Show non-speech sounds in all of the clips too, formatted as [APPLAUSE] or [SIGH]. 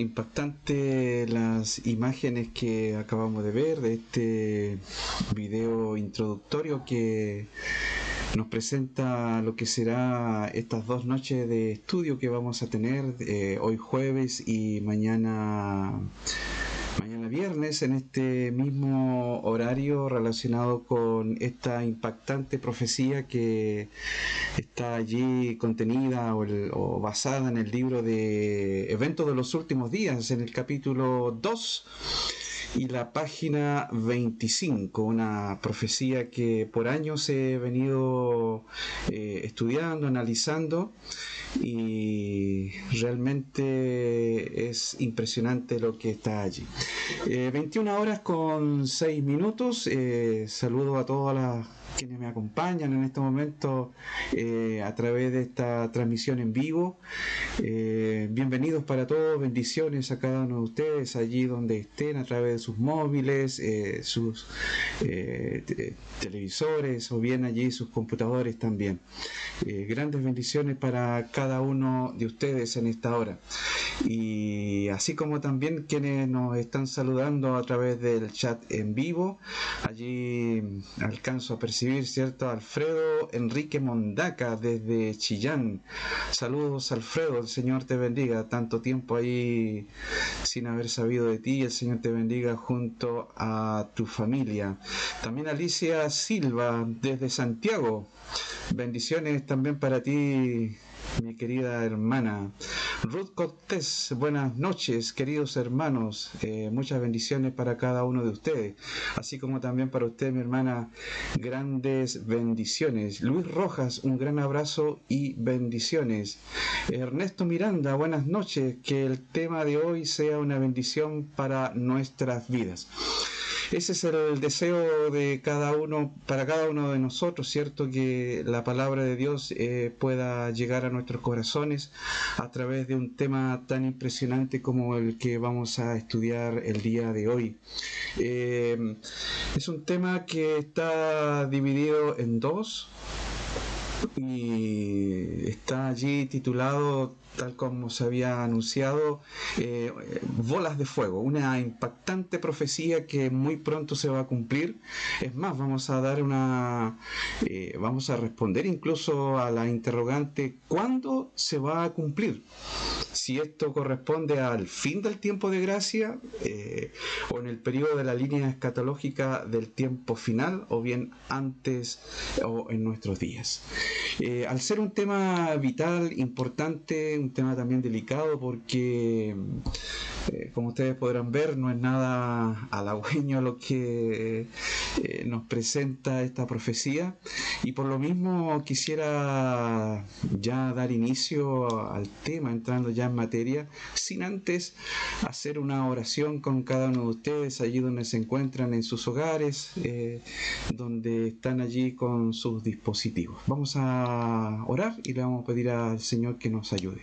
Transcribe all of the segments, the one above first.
impactante las imágenes que acabamos de ver de este video introductorio que nos presenta lo que será estas dos noches de estudio que vamos a tener eh, hoy jueves y mañana mañana viernes en este mismo horario relacionado con esta impactante profecía que está allí contenida o, basada en el libro de eventos de los últimos días en el capítulo 2 y la página 25, una profecía que por años he venido eh, estudiando, analizando y realmente es impresionante lo que está allí. 21 eh, horas con 6 minutos, eh, saludo a todas las quienes me acompañan en este momento eh, a través de esta transmisión en vivo. Eh, bienvenidos para todos, bendiciones a cada uno de ustedes allí donde estén, a través de sus móviles, eh, sus televisores o bien allí sus computadores también. grandes bendiciones para cada uno de ustedes en esta hora. Y así como también quienes nos están saludando a través del chat en vivo, allí alcanzo a percibir ¿cierto? Alfredo Enrique Mondaca desde Chillán. Saludos, Alfredo, el Señor te bendiga. Tanto tiempo ahí sin haber sabido de ti, el Señor te bendiga junto a tu familia. También Alicia Silva desde Santiago. Bendiciones también para ti, mi querida hermana. Ruth Cortés, buenas noches, queridos hermanos. Eh, muchas bendiciones para cada uno de ustedes, así como también para usted, mi hermana, grandes bendiciones. Luis Rojas, un gran abrazo y bendiciones. Ernesto Miranda, buenas noches. Que el tema de hoy sea una bendición para nuestras vidas. Ese es el deseo de cada uno, para cada uno de nosotros, ¿cierto? Que la palabra de Dios eh, pueda llegar a nuestros corazones a través de un tema tan impresionante como el que vamos a estudiar el día de hoy. Eh, es un tema que está dividido en dos y está allí titulado tal como se había anunciado, eh, bolas de fuego, una impactante profecía que muy pronto se va a cumplir. Es más, vamos a dar una, eh, vamos a responder incluso a la interrogante, ¿cuándo se va a cumplir? Si esto corresponde al fin del tiempo de gracia eh, o en el periodo de la línea escatológica del tiempo final o bien antes o en nuestros días. al ser un tema vital, importante, un tema también delicado porque, eh, como ustedes podrán ver, no es nada halagüeño lo que eh, nos presenta esta profecía y por lo mismo quisiera ya dar inicio al tema, entrando ya en materia, sin antes hacer una oración con cada uno de ustedes allí donde se encuentran en sus hogares, eh, donde están allí con sus dispositivos. Vamos a orar y le vamos a pedir al Señor que nos ayude.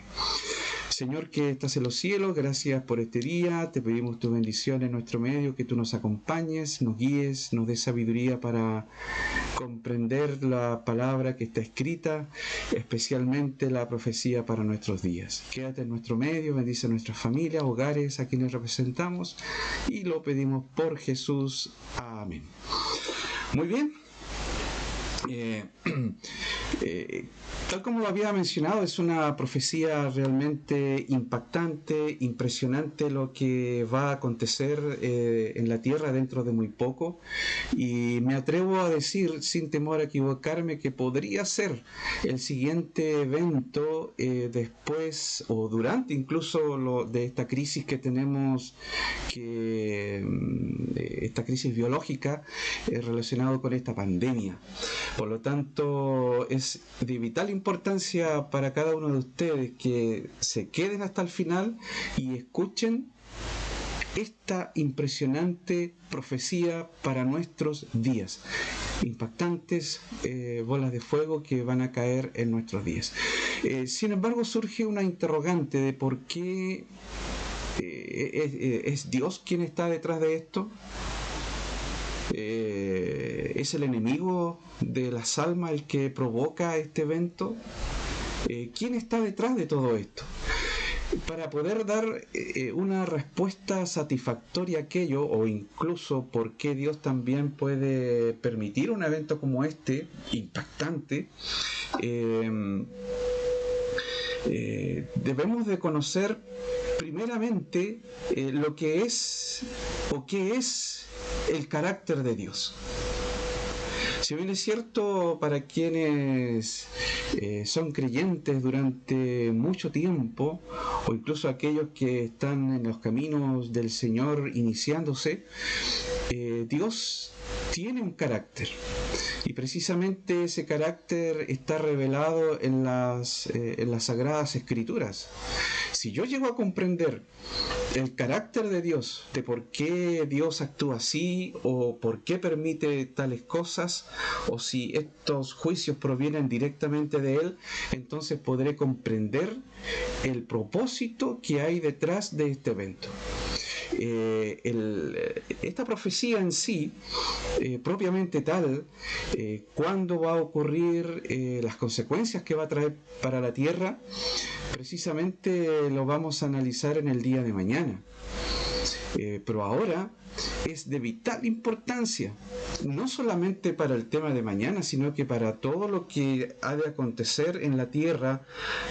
Señor que estás en los cielos, gracias por este día, te pedimos tu bendición en nuestro medio, que tú nos acompañes, nos guíes, nos des sabiduría para comprender la palabra que está escrita, especialmente la profecía para nuestros días. Quédate en nuestro medio, bendice a nuestras familias, hogares, a quienes representamos y lo pedimos por Jesús. Amén. Muy bien. Eh, [CLEARS THROAT] eh, tal como lo había mencionado, es una profecía realmente impactante, impresionante lo que va a acontecer eh, en la tierra dentro de muy poco. Y me atrevo a decir, sin temor a equivocarme, que podría ser el siguiente evento después o durante incluso lo, de esta crisis que tenemos, que mm, esta crisis biológica relacionada con esta pandemia. Por lo tanto, es de vital importancia para cada uno de ustedes que se queden hasta el final y escuchen esta impresionante profecía para nuestros días. Impactantes eh, bolas de fuego que van a caer en nuestros días. Eh, sin embargo, surge una interrogante de por qué eh, es Dios quien está detrás de esto. Eh, ¿Es el enemigo de las almas el que provoca este evento? Eh, ¿Quién está detrás de todo esto? para poder dar eh, una respuesta satisfactoria a aquello, o incluso por qué Dios también puede permitir un evento como este, impactante, debemos de conocer primeramente lo que es o qué es el carácter de Dios. Si bien es cierto para quienes eh, son creyentes durante mucho tiempo, o incluso aquellos que están en los caminos del Señor iniciándose, eh, Dios tiene un carácter. Y precisamente ese carácter está revelado en las, eh, en las sagradas escrituras. Si yo llego a comprender el carácter de Dios, de por qué Dios actúa así o por qué permite tales cosas, o si estos juicios provienen directamente de Él, entonces podré comprender el propósito que hay detrás de este evento. Eh, eh, esta profecía en sí, eh, propiamente tal, cuándo va a ocurrir, las consecuencias que va a traer para la tierra, precisamente lo vamos a analizar en el día de mañana. Pero ahora es de vital importancia, no solamente para el tema de mañana, sino que para todo lo que ha de acontecer en la tierra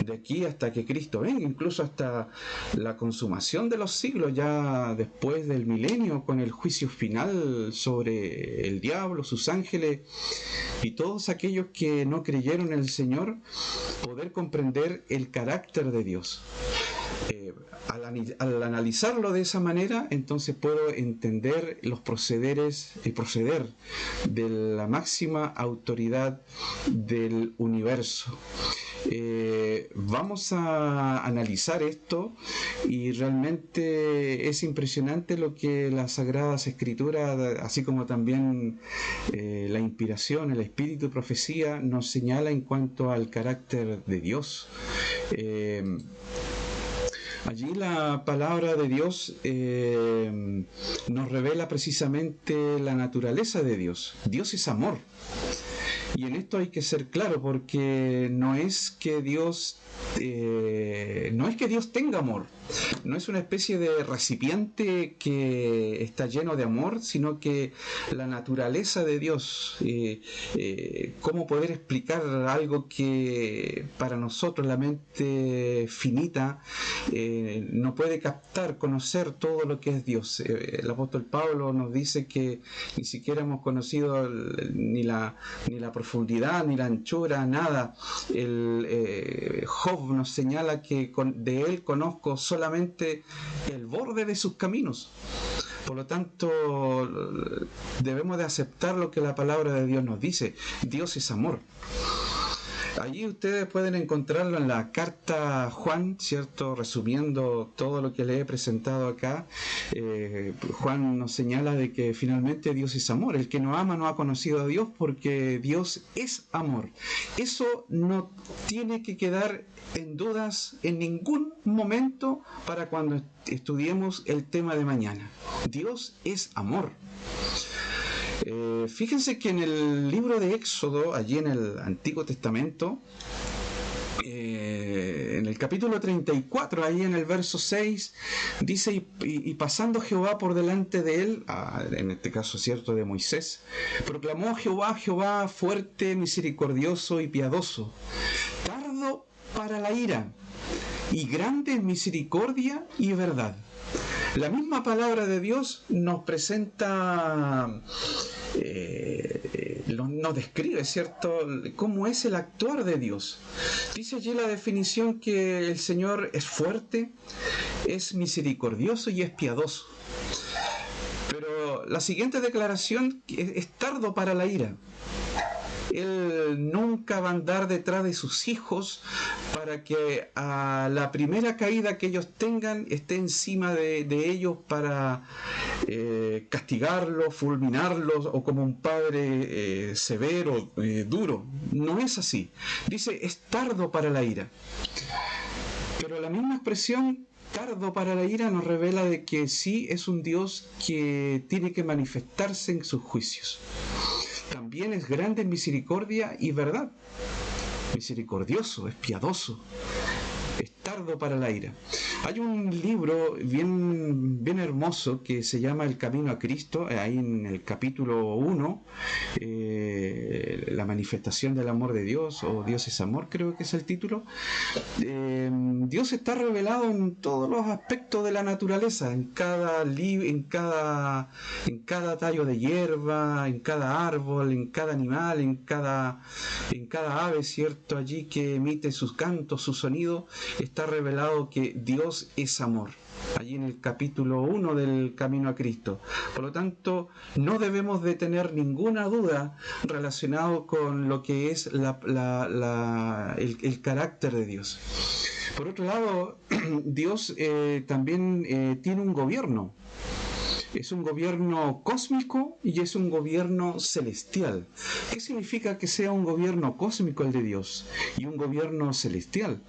de aquí hasta que Cristo venga, incluso hasta la consumación de los siglos, ya después del milenio, con el juicio final sobre el diablo, sus ángeles y todos aquellos que no creyeron en el Señor, poder comprender el carácter de Dios. Eh, al, analizarlo de esa manera, entonces puedo entender los procederes, el proceder de la máxima autoridad del universo. Eh, vamos a analizar esto y realmente es impresionante lo que las Sagradas Escrituras, así como también eh, la inspiración, el espíritu de profecía, nos señala en cuanto al carácter de Dios. Allí la palabra de Dios eh, nos revela precisamente la naturaleza de Dios. Dios es amor. Y en esto hay que ser claro porque no es que Dios eh, no es que Dios tenga amor, no es una especie de recipiente que está lleno de amor, sino que la naturaleza de Dios, eh, eh, cómo poder explicar algo que para nosotros la mente finita no puede captar, conocer todo lo que es Dios. el apóstol Pablo nos dice que ni siquiera hemos conocido ni la, ni la profundidad, ni la anchura, nada. El, Job nos señala que de él conozco solamente el borde de sus caminos. Por lo tanto, debemos de aceptar lo que la palabra de Dios nos dice. Dios es amor. Allí ustedes pueden encontrarlo en la carta Juan, ¿cierto? Resumiendo todo lo que le he presentado acá, eh, Juan nos señala de que finalmente Dios es amor. El que no ama no ha conocido a Dios porque Dios es amor. Eso no tiene que quedar en dudas en ningún momento para cuando estudiemos el tema de mañana. Dios es amor. Eh, fíjense que en el libro de Éxodo, allí en el Antiguo Testamento, eh, en el capítulo 34, ahí en el verso 6, dice, y, pasando Jehová por delante de él, ah, en este caso cierto de Moisés, proclamó Jehová, Jehová fuerte, misericordioso y piadoso, tardo para la ira, y grande en misericordia y verdad la misma palabra de Dios nos presenta, eh, nos describe, ¿cierto?, cómo es el actuar de Dios. Dice allí la definición que el Señor es fuerte, es misericordioso y es piadoso. Pero la siguiente declaración es tardo para la ira. Él nunca va a andar detrás de sus hijos para que a la primera caída que ellos tengan esté encima de, ellos para eh, castigarlos, fulminarlos o como un padre eh, severo, eh, duro. No es así. Dice, es tardo para la ira. Pero la misma expresión tardo para la ira nos revela de que sí es un Dios que tiene que manifestarse en sus juicios también es grande misericordia y verdad. Misericordioso, es piadoso, tardo para la ira. Hay un libro bien, bien hermoso que se llama El Camino a Cristo, ahí en el capítulo 1, eh, La manifestación del amor de Dios, o Dios es amor, creo que es el título. Eh, Dios está revelado en todos los aspectos de la naturaleza, en cada, en cada, en cada tallo de hierba, en cada árbol, en cada animal, en cada, en cada ave, ¿cierto? Allí que emite sus cantos, su sonido, está revelado que Dios es amor allí en el capítulo 1 del Camino a Cristo. Por lo tanto, no debemos de tener ninguna duda relacionado con lo que es el, carácter de Dios. Por otro lado, [CLEARS THROAT] Dios eh, también eh, tiene un gobierno es un gobierno cósmico y es un gobierno celestial. ¿Qué significa que sea un gobierno cósmico el de Dios y un gobierno celestial?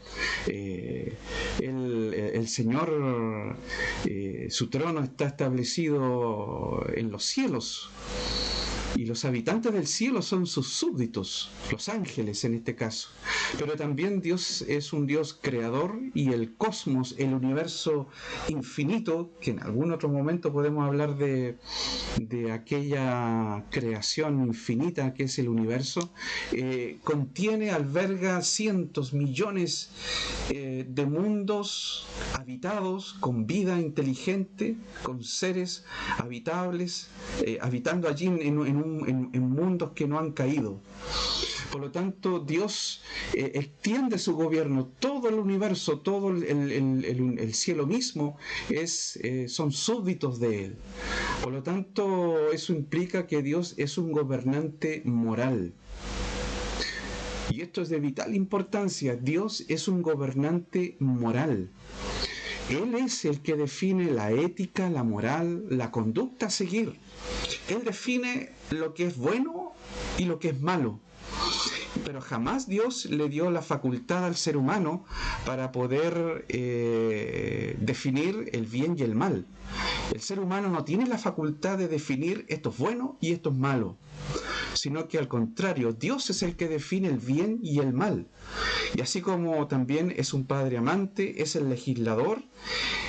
Eh, el, Señor, eh, su trono está establecido en los cielos y los habitantes del cielo son sus súbditos, los ángeles en este caso. Pero también Dios es un Dios creador y el cosmos, el universo infinito, que en algún otro momento podemos hablar de, de aquella creación infinita que es el universo, eh, contiene, alberga cientos, millones eh, de mundos habitados con vida inteligente, con seres habitables, eh, habitando allí en, en en, mundos que no han caído. Por lo tanto, Dios eh, extiende su gobierno, todo el universo, todo el, cielo mismo es, eh, son súbditos de Él. Por lo tanto, eso implica que Dios es un gobernante moral. Y esto es de vital importancia. Dios es un gobernante moral. Él es el que define la ética, la moral, la conducta a seguir. Él define lo que es bueno y lo que es malo. Pero jamás Dios le dio la facultad al ser humano para poder eh, definir el bien y el mal. El ser humano no tiene la facultad de definir esto es bueno y esto es malo sino que al contrario, Dios es el que define el bien y el mal. Y así como también es un padre amante, es el legislador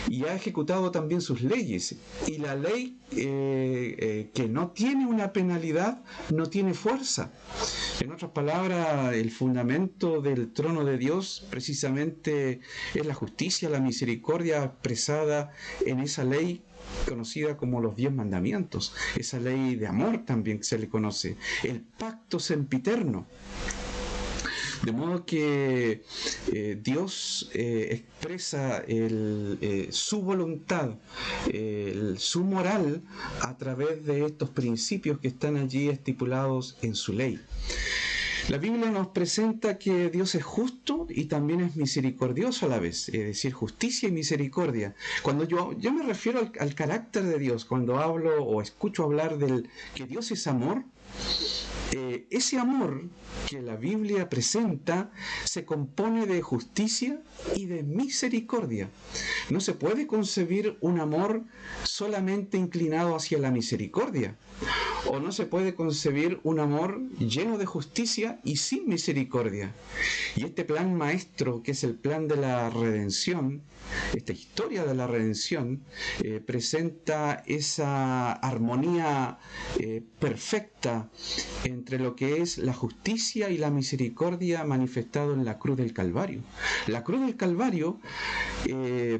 y ha ejecutado también sus leyes. Y la ley eh, eh, que no tiene una penalidad no tiene fuerza. En otras palabras, el fundamento del trono de Dios precisamente es la justicia, la misericordia expresada en esa ley conocida como los diez mandamientos, esa ley de amor también se le conoce, el pacto sempiterno. De modo que eh, Dios eh, expresa eh, su voluntad, su moral a través de estos principios que están allí estipulados en su ley. La Biblia nos presenta que Dios es justo y también es misericordioso a la vez, es decir, justicia y misericordia. Cuando yo, yo me refiero al, carácter de Dios, cuando hablo o escucho hablar del que Dios es amor, eh, ese amor que la Biblia presenta se compone de justicia y de misericordia. No se puede concebir un amor solamente inclinado hacia la misericordia. O no se puede concebir un amor lleno de justicia y sin misericordia. Y este plan maestro, que es el plan de la redención, esta historia de la redención, eh, presenta esa armonía eh, perfecta entre lo que es la justicia y la misericordia manifestado en la cruz del Calvario. La cruz del Calvario eh,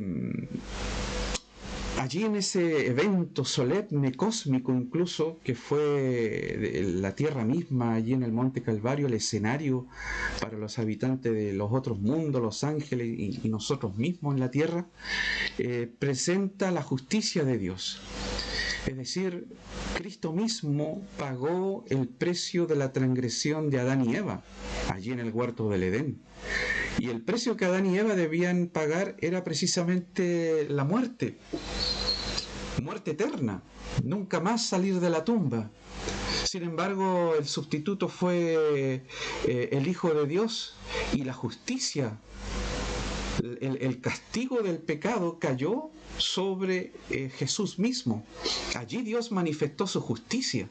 allí en ese evento solemne, cósmico incluso, que fue la tierra misma, allí en el Monte Calvario, el escenario para los habitantes de los otros mundos, los ángeles y, nosotros mismos en la tierra, eh, presenta la justicia de Dios. Es decir, Cristo mismo pagó el precio de la transgresión de Adán y Eva, allí en el huerto del Edén. Y el precio que Adán y Eva debían pagar era precisamente la muerte, muerte eterna, nunca más salir de la tumba. Sin embargo, el sustituto fue eh, el Hijo de Dios y la justicia el, castigo del pecado cayó sobre eh, Jesús mismo. Allí Dios manifestó su justicia.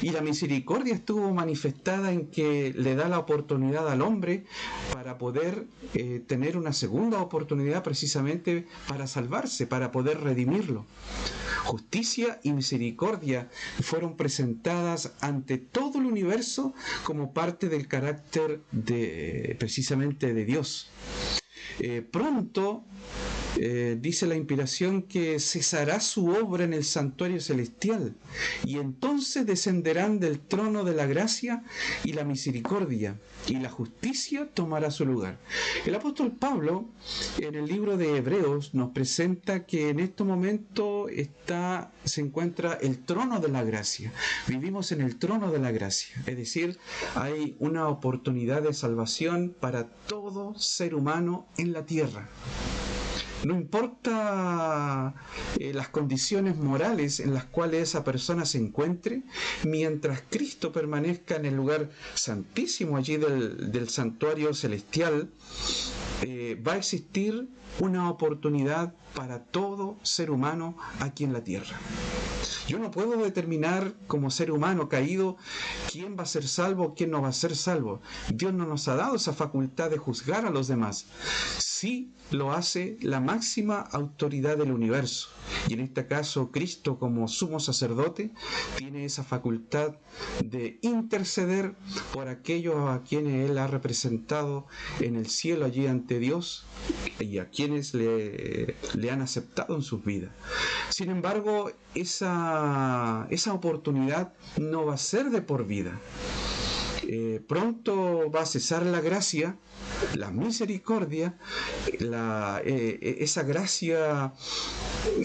Y la misericordia estuvo manifestada en que le da la oportunidad al hombre para poder eh, tener una segunda oportunidad precisamente para salvarse, para poder redimirlo. Justicia y misericordia fueron presentadas ante todo el universo como parte del carácter de precisamente de Dios. Eh, pronto eh, dice la inspiración que cesará su obra en el santuario celestial y entonces descenderán del trono de la gracia y la misericordia y la justicia tomará su lugar. El apóstol Pablo en el libro de Hebreos nos presenta que en este momento está, se encuentra el trono de la gracia. Vivimos en el trono de la gracia, es decir, hay una oportunidad de salvación para todo ser humano en la tierra. No importa eh, las condiciones morales en las cuales esa persona se encuentre, mientras Cristo permanezca en el lugar santísimo allí del, santuario celestial, eh, va a existir una oportunidad para todo ser humano aquí en la tierra. Yo no puedo determinar como ser humano caído quién va a ser salvo, quién no va a ser salvo. Dios no nos ha dado esa facultad de juzgar a los demás. Sí lo hace la máxima autoridad del universo. Y en este caso, Cristo como sumo sacerdote tiene esa facultad de interceder por aquellos a quienes Él ha representado en el cielo allí ante Dios y a quienes le, le han aceptado en sus vidas. Sin embargo, esa, esa oportunidad no va a ser de por vida. Eh, pronto va a cesar la gracia, la misericordia, eh, eh, esa gracia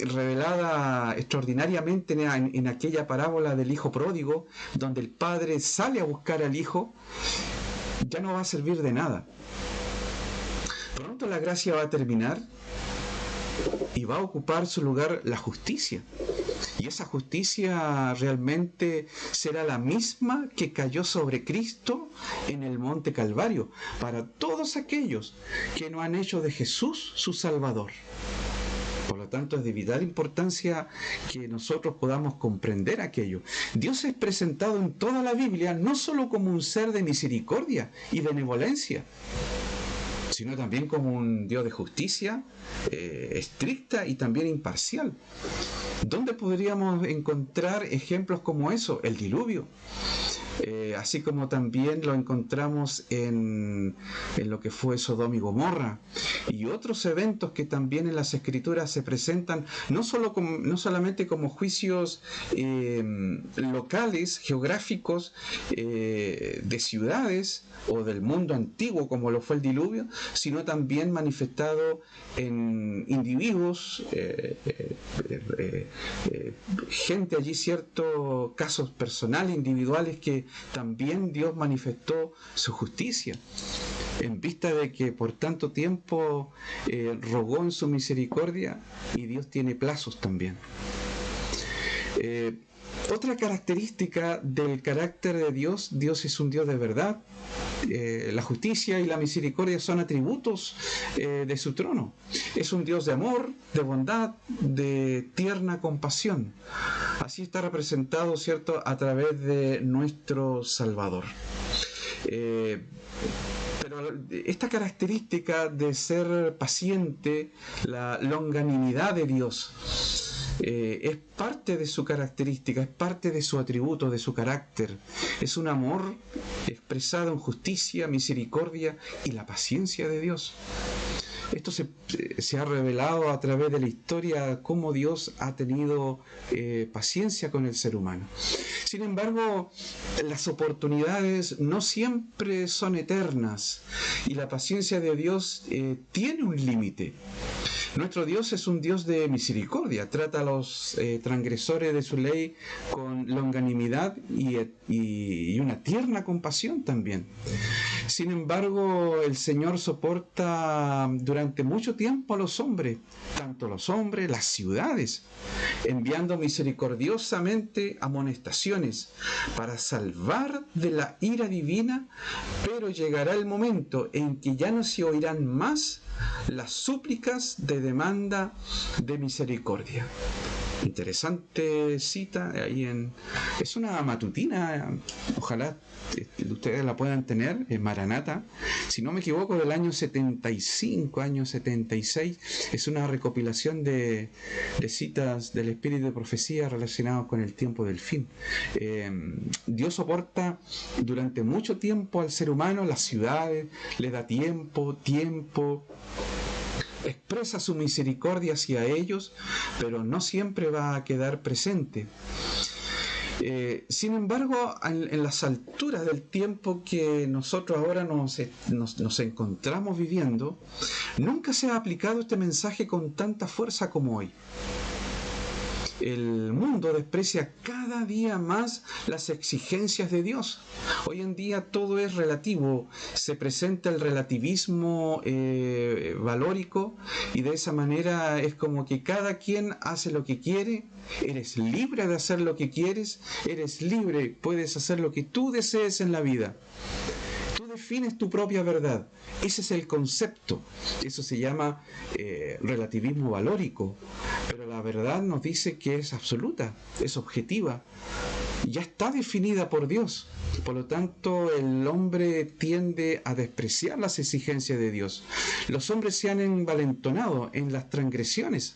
revelada extraordinariamente en, en, aquella parábola del hijo pródigo, donde el padre sale a buscar al hijo, ya no va a servir de nada. Pronto la gracia va a terminar y va a ocupar su lugar la justicia. Y esa justicia realmente será la misma que cayó sobre Cristo en el monte Calvario para todos aquellos que no han hecho de Jesús su Salvador. Por lo tanto, es de vital importancia que nosotros podamos comprender aquello. Dios es presentado en toda la Biblia no solo como un ser de misericordia y benevolencia, sino también como un Dios de justicia eh, estricta y también imparcial. ¿Dónde podríamos encontrar ejemplos como eso? El diluvio. Eh, así como también lo encontramos en, lo que fue Sodoma y Gomorra y otros eventos que también en las escrituras se presentan no, solo no solamente como juicios eh, locales, geográficos, de ciudades o del mundo antiguo como lo fue el diluvio, sino también manifestado en individuos, gente allí, ciertos casos personales, individuales que también Dios manifestó su justicia en vista de que por tanto tiempo eh, rogó en su misericordia y Dios tiene plazos también. Eh, otra característica del carácter de Dios, Dios es un Dios de verdad, eh, la justicia y la misericordia son atributos de su trono. Es un Dios de amor, de bondad, de tierna compasión. Así está representado, ¿cierto?, a través de nuestro Salvador. Eh, pero esta característica de ser paciente, la longanimidad de Dios, eh, es parte de su característica, es parte de su atributo, de su carácter. Es un amor expresado en justicia, misericordia y la paciencia de Dios. Esto se, ha revelado a través de la historia cómo Dios ha tenido eh, paciencia con el ser humano. Sin embargo, las oportunidades no siempre son eternas y la paciencia de Dios eh, tiene un límite. Nuestro Dios es un Dios de misericordia, trata a los eh, transgresores de su ley con longanimidad y, y, una tierna compasión también. Sin embargo, el Señor soporta durante mucho tiempo a los hombres, tanto los hombres, las ciudades, enviando misericordiosamente amonestaciones para salvar de la ira divina, pero llegará el momento en que ya no se oirán más las súplicas de demanda de misericordia. Interesante cita ahí en... Es una matutina, ojalá este, ustedes la puedan tener, en Maranata, si no me equivoco, del año 75, año 76, es una recopilación de, citas del espíritu de profecía relacionados con el tiempo del fin. Eh, Dios soporta durante mucho tiempo al ser humano, las ciudades, le da tiempo, tiempo, expresa su misericordia hacia ellos, pero no siempre va a quedar presente. Eh, sin embargo, en, las alturas del tiempo que nosotros ahora nos, nos, encontramos viviendo, nunca se ha aplicado este mensaje con tanta fuerza como hoy el mundo desprecia cada día más las exigencias de Dios. Hoy en día todo es relativo, se presenta el relativismo eh, valórico y de esa manera es como que cada quien hace lo que quiere, eres libre de hacer lo que quieres, eres libre, puedes hacer lo que tú desees en la vida defines tu propia verdad. Ese es el concepto. Eso se llama eh, relativismo valórico. Pero la verdad nos dice que es absoluta, es objetiva. Ya está definida por Dios. Por lo tanto, el hombre tiende a despreciar las exigencias de Dios. Los hombres se han envalentonado en las transgresiones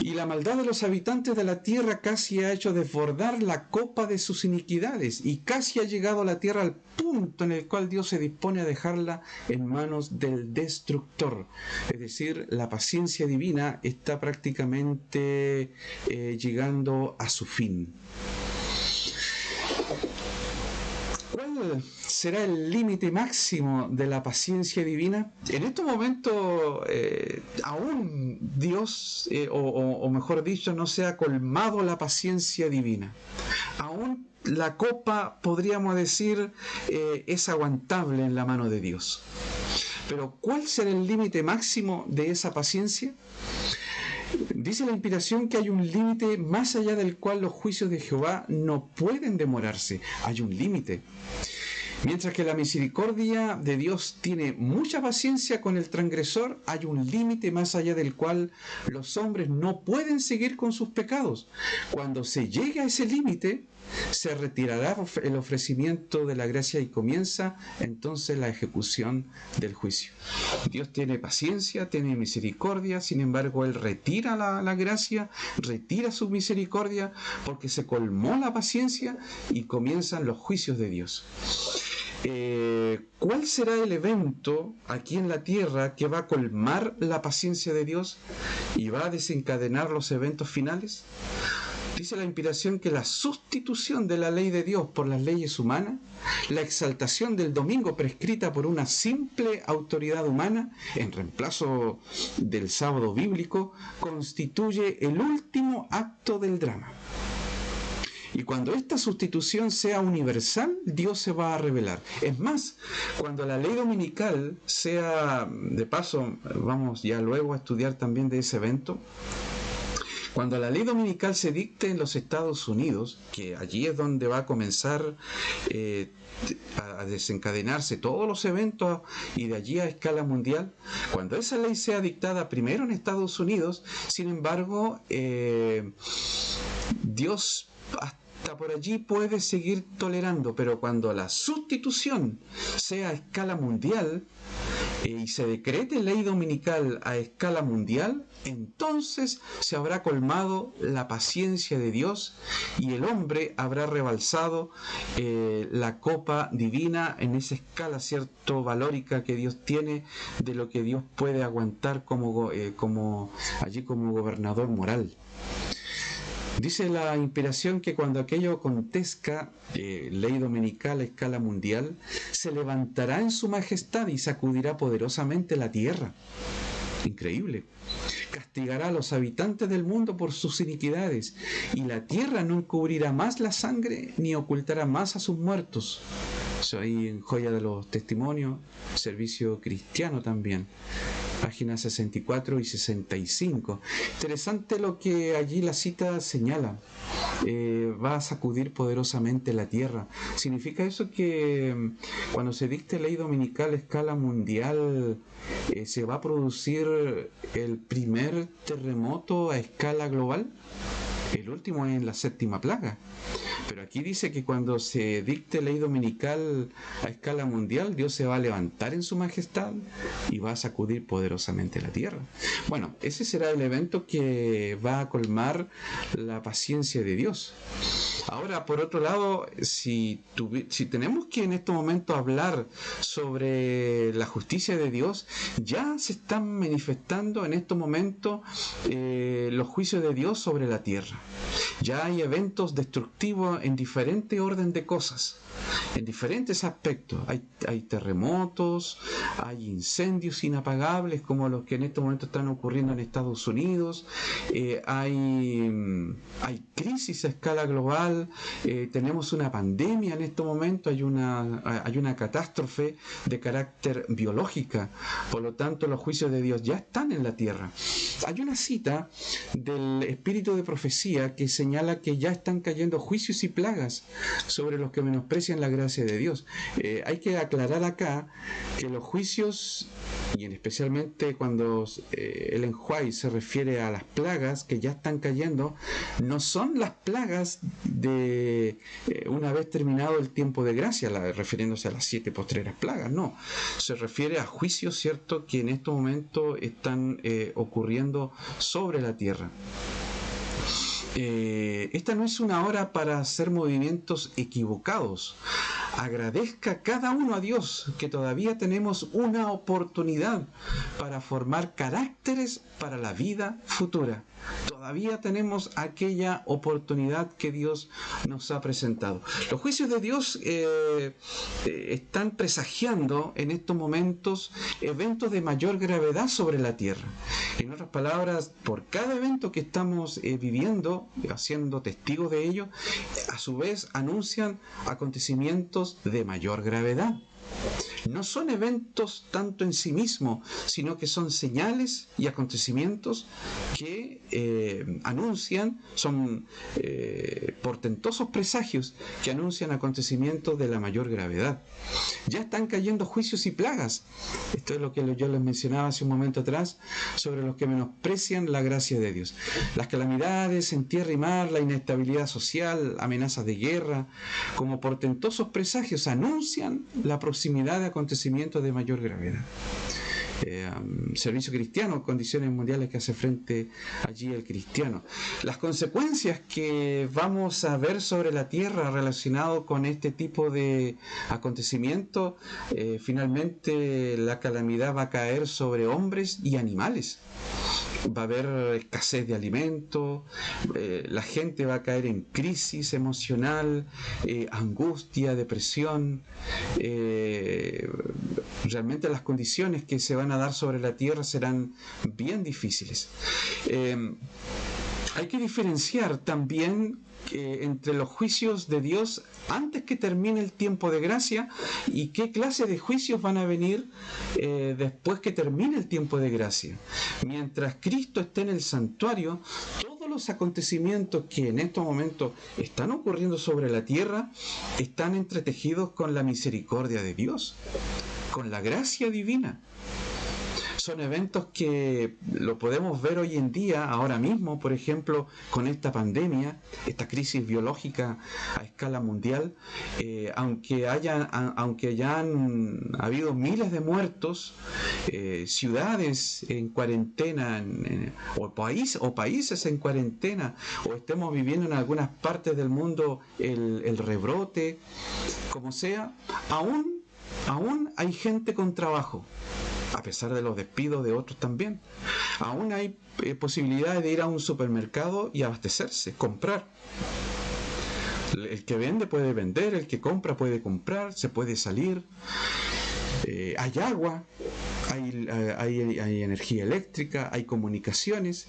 y la maldad de los habitantes de la tierra casi ha hecho desbordar la copa de sus iniquidades y casi ha llegado la tierra al punto en el cual Dios se dispone a dejarla en manos del destructor. Es decir, la paciencia divina está prácticamente eh, llegando a su fin. Será el límite máximo de la paciencia divina? En estos momentos, eh, aún Dios, eh, o, mejor dicho, no se ha colmado la paciencia divina. Aún la copa, podríamos decir, eh, es aguantable en la mano de Dios. Pero ¿cuál será el límite máximo de esa paciencia? Dice la inspiración que hay un límite más allá del cual los juicios de Jehová no pueden demorarse. Hay un límite. Mientras que la misericordia de Dios tiene mucha paciencia con el transgresor, hay un límite más allá del cual los hombres no pueden seguir con sus pecados. Cuando se llegue a ese límite, se retirará el ofrecimiento de la gracia y comienza entonces la ejecución del juicio. Dios tiene paciencia, tiene misericordia, sin embargo Él retira la, gracia, retira su misericordia porque se colmó la paciencia y comienzan los juicios de Dios. Eh, ¿Cuál será el evento aquí en la tierra que va a colmar la paciencia de Dios y va a desencadenar los eventos finales? Dice la inspiración que la sustitución de la ley de Dios por las leyes humanas, la exaltación del domingo prescrita por una simple autoridad humana en reemplazo del sábado bíblico, constituye el último acto del drama. Y cuando esta sustitución sea universal, Dios se va a revelar. Es más, cuando la ley dominical sea, de paso, vamos ya luego a estudiar también de ese evento, cuando la ley dominical se dicte en los Estados Unidos, que allí es donde va a comenzar eh, a desencadenarse todos los eventos y de allí a escala mundial, cuando esa ley sea dictada primero en Estados Unidos, sin embargo, eh, Dios hasta por allí puede seguir tolerando, pero cuando la sustitución sea a escala mundial, y se decrete ley dominical a escala mundial, entonces se habrá colmado la paciencia de Dios y el hombre habrá rebalsado eh, la copa divina en esa escala cierto valórica que Dios tiene de lo que Dios puede aguantar como, eh, como allí como gobernador moral. Dice la inspiración que cuando aquello acontezca, eh, ley dominical a escala mundial, se levantará en su majestad y sacudirá poderosamente la tierra. Increíble. Castigará a los habitantes del mundo por sus iniquidades, y la tierra no encubrirá más la sangre ni ocultará más a sus muertos Eso ahí en Joya de los Testimonios, servicio cristiano también páginas 64 y 65. Interesante lo que allí la cita señala. Eh, va a sacudir poderosamente la tierra. ¿Significa eso que mm, cuando se dicte ley dominical a escala mundial eh, se va a producir el primer terremoto a escala global? El último es en la séptima plaga. Pero aquí dice que cuando se dicte ley dominical a escala mundial, Dios se va a levantar en su majestad y va a sacudir poderosamente la tierra. Bueno, ese será el evento que va a colmar la paciencia de Dios. Ahora, por otro lado, si, tenemos que en este momento hablar sobre la justicia de Dios, ya se están manifestando en estos momentos eh, los juicios de Dios sobre la tierra. Ya hay eventos destructivos en diferente orden de cosas en diferentes aspectos. Hay, hay, terremotos, hay incendios inapagables como los que en este momento están ocurriendo en Estados Unidos, eh, hay, hay crisis a escala global, eh, tenemos una pandemia en este momento, hay una, hay una catástrofe de carácter biológica, por lo tanto los juicios de Dios ya están en la tierra. Hay una cita del espíritu de profecía que señala que ya están cayendo juicios y plagas sobre los que menosprecian la gracia de Dios. Eh, hay que aclarar acá que los juicios, y en especialmente cuando eh, el enjuay se refiere a las plagas que ya están cayendo, no son las plagas de eh, una vez terminado el tiempo de gracia, refiriéndose a las siete postreras plagas, no. Se refiere a juicios, ¿cierto?, que en estos momentos están ocurriendo sobre la tierra. Eh, esta no es una hora para hacer movimientos equivocados. Agradezca cada uno a Dios que todavía tenemos una oportunidad para formar caracteres para la vida futura. Todavía tenemos aquella oportunidad que Dios nos ha presentado. Los juicios de Dios eh, eh, están presagiando en estos momentos eventos de mayor gravedad sobre la tierra. En otras palabras, por cada evento que estamos eh, viviendo, haciendo testigos de ello, a su vez anuncian acontecimientos de mayor gravedad no son eventos tanto en sí mismos, sino que son señales y acontecimientos que eh, anuncian, son eh, portentosos presagios que anuncian acontecimientos de la mayor gravedad. Ya están cayendo juicios y plagas. Esto es lo que yo les mencionaba hace un momento atrás sobre los que menosprecian la gracia de Dios. Las calamidades en tierra y mar, la inestabilidad social, amenazas de guerra, como portentosos presagios anuncian la proximidad de acontecimientos de mayor gravedad. Eh, servicio cristiano, condiciones mundiales que hace frente allí el cristiano. Las consecuencias que vamos a ver sobre la tierra relacionado con este tipo de acontecimientos, eh, finalmente la calamidad va a caer sobre hombres y animales va a haber escasez de alimentos, eh, la gente va a caer en crisis emocional, eh, angustia, depresión. Eh, realmente las condiciones que se van a dar sobre la tierra serán bien difíciles. hay que diferenciar también entre los juicios de Dios antes que termine el tiempo de gracia y qué clase de juicios van a venir eh, después que termine el tiempo de gracia. Mientras Cristo esté en el santuario, todos los acontecimientos que en estos momentos están ocurriendo sobre la tierra están entretejidos con la misericordia de Dios, con la gracia divina son eventos que lo podemos ver hoy en día, ahora mismo, por ejemplo, con esta pandemia, esta crisis biológica a escala mundial, eh, aunque, haya, aunque hayan habido miles de muertos, eh, ciudades en cuarentena, o, o países en cuarentena, o estemos viviendo en algunas partes del mundo el, el rebrote, como sea, aún, aún hay gente con trabajo a pesar de los despidos de otros también. Aún hay eh, posibilidades de ir a un supermercado y abastecerse, comprar. El que vende puede vender, el que compra puede comprar, se puede salir. Eh, hay agua, eh, hay, energía eléctrica, hay comunicaciones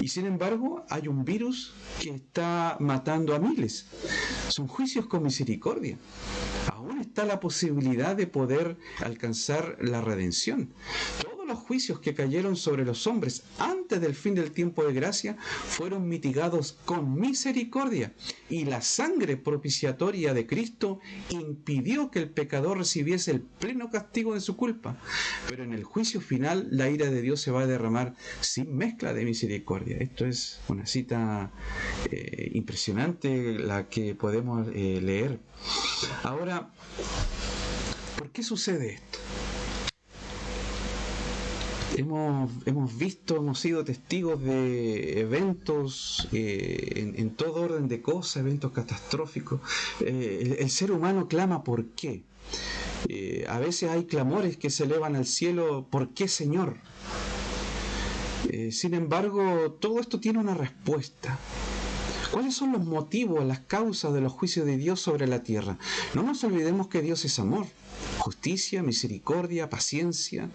y sin embargo hay un virus que está matando a miles. Son juicios con misericordia está la posibilidad de poder alcanzar la redención? Los juicios que cayeron sobre los hombres antes del fin del tiempo de gracia fueron mitigados con misericordia y la sangre propiciatoria de Cristo impidió que el pecador recibiese el pleno castigo de su culpa. Pero en el juicio final la ira de Dios se va a derramar sin mezcla de misericordia. Esto es una cita eh, impresionante la que podemos eh, leer. Ahora, ¿por qué sucede esto? Hemos, visto, hemos sido testigos de eventos eh, en, todo orden de cosas, eventos catastróficos. Eh, el, ser humano clama ¿por qué? Eh, a veces hay clamores que se elevan al cielo, ¿por qué Señor? sin embargo, todo esto tiene una respuesta. ¿Cuáles son los motivos, las causas de los juicios de Dios sobre la tierra? No nos olvidemos que Dios es amor, justicia, misericordia, paciencia,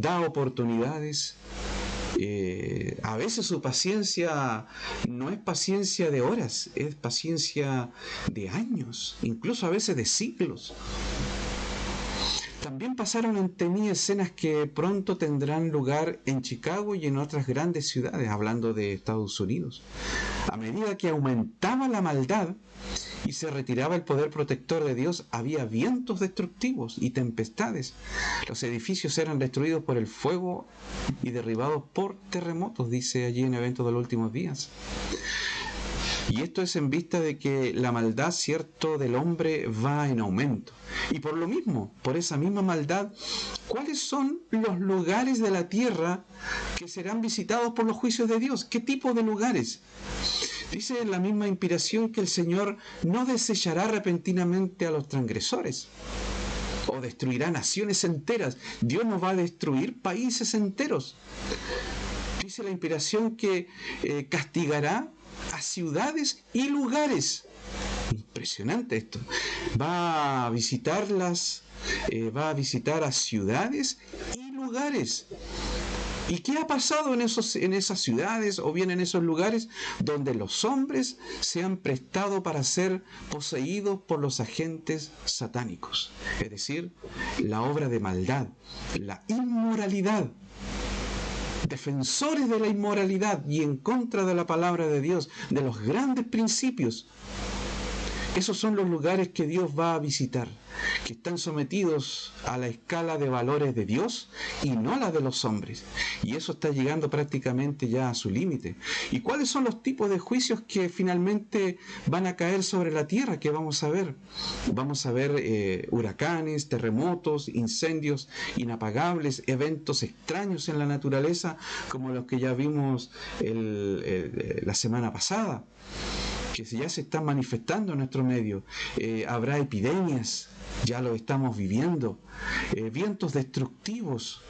da oportunidades. Eh, a veces su paciencia no es paciencia de horas, es paciencia de años, incluso a veces de siglos. También pasaron ante mí escenas que pronto tendrán lugar en Chicago y en otras grandes ciudades, hablando de Estados Unidos. A medida que aumentaba la maldad, y se retiraba el poder protector de Dios, había vientos destructivos y tempestades. Los edificios eran destruidos por el fuego y derribados por terremotos, dice allí en eventos de los últimos días. Y esto es en vista de que la maldad, cierto, del hombre va en aumento. Y por lo mismo, por esa misma maldad, ¿cuáles son los lugares de la tierra que serán visitados por los juicios de Dios? ¿Qué tipo de lugares? Dice en la misma inspiración que el Señor no desechará repentinamente a los transgresores o destruirá naciones enteras. Dios no va a destruir países enteros. Dice la inspiración que eh, castigará a ciudades y lugares. Impresionante esto. Va a visitarlas, eh, va a visitar a ciudades y lugares. ¿Y qué ha pasado en, esos, en esas ciudades o bien en esos lugares donde los hombres se han prestado para ser poseídos por los agentes satánicos? Es decir, la obra de maldad, la inmoralidad. Defensores de la inmoralidad y en contra de la palabra de Dios, de los grandes principios esos son los lugares que Dios va a visitar, que están sometidos a la escala de valores de Dios y no la de los hombres. Y eso está llegando prácticamente ya a su límite. ¿Y cuáles son los tipos de juicios que finalmente van a caer sobre la tierra que vamos a ver? Vamos a ver eh, huracanes, terremotos, incendios inapagables, eventos extraños en la naturaleza como los que ya vimos la semana pasada que ya se están manifestando en nuestro medio. Eh, habrá epidemias, ya lo estamos viviendo, eh, vientos destructivos,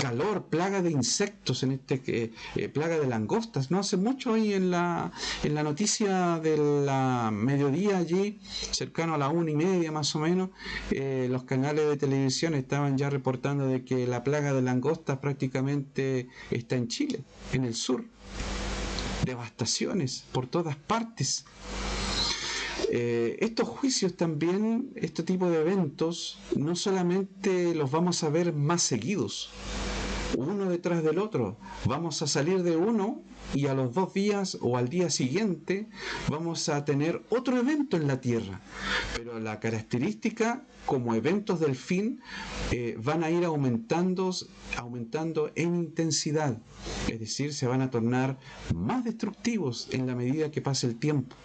calor, plaga de insectos, en este eh, plaga de langostas. No hace mucho ahí en la, en la noticia del mediodía allí, cercano a la una y media más o menos, los canales de televisión estaban ya reportando de que la plaga de langostas prácticamente está en Chile, en el sur devastaciones por todas partes. Eh, estos juicios también, este tipo de eventos, no solamente los vamos a ver más seguidos, uno detrás del otro. Vamos a salir de uno y a los dos días o al día siguiente vamos a tener otro evento en la Tierra. Pero la característica como eventos del fin eh, van a ir aumentando, aumentando en intensidad. Es decir, se van a tornar más destructivos en la medida que pase el tiempo.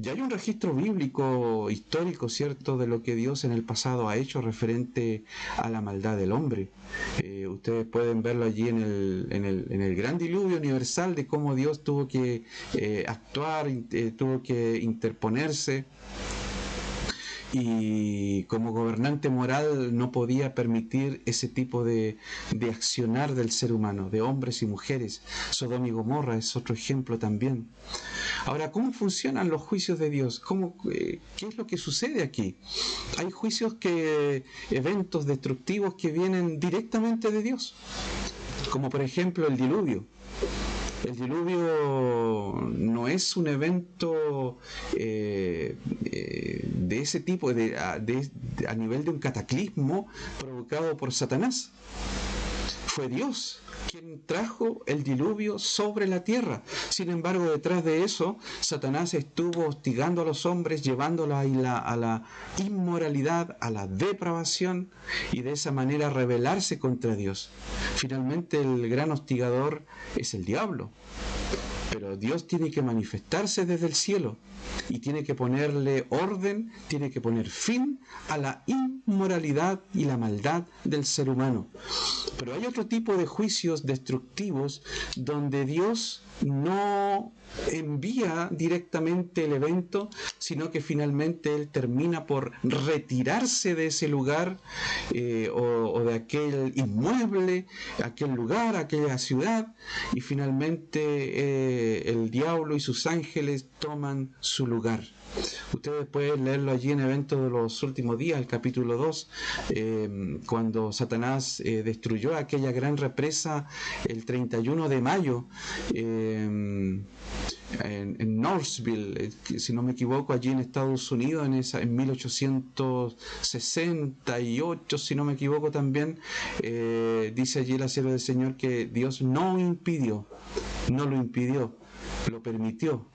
Ya hay un registro bíblico histórico, ¿cierto?, de lo que Dios en el pasado ha hecho referente a la maldad del hombre. Eh, ustedes pueden verlo allí en el, en, el, en el, gran diluvio universal de cómo Dios tuvo que eh, actuar, eh, tuvo que interponerse y como gobernante moral no podía permitir ese tipo de, de, accionar del ser humano, de hombres y mujeres. Sodoma y Gomorra es otro ejemplo también. Ahora, ¿cómo funcionan los juicios de Dios? ¿Cómo, eh, ¿Qué es lo que sucede aquí? Hay juicios que, eventos destructivos que vienen directamente de Dios, como por ejemplo el diluvio. El diluvio no es un evento eh, eh, de ese tipo, de, a, a nivel de un cataclismo provocado por Satanás. Fue Dios quien trajo el diluvio sobre la tierra. Sin embargo, detrás de eso, Satanás estuvo hostigando a los hombres, llevándolos a la, a la inmoralidad, a la depravación y de esa manera rebelarse contra Dios. Finalmente, el gran hostigador es el diablo. Pero Dios tiene que manifestarse desde el cielo y tiene que ponerle orden, tiene que poner fin a la inmoralidad y la maldad del ser humano. Pero hay otro tipo de juicios destructivos donde Dios no envía directamente el evento, sino que finalmente él termina por retirarse de ese lugar eh, o, de aquel inmueble, aquel lugar, aquella ciudad, y finalmente eh, el diablo y sus ángeles toman su lugar. Ustedes pueden leerlo allí en Eventos de los Últimos Días, el capítulo 2, eh, cuando Satanás eh, destruyó aquella gran represa el 31 de mayo. Eh, en, en, Northville, si no me equivoco, allí en Estados Unidos, en, esa, en 1868, si no me equivoco también, dice allí la sierva del Señor que Dios no impidió, no lo impidió, lo permitió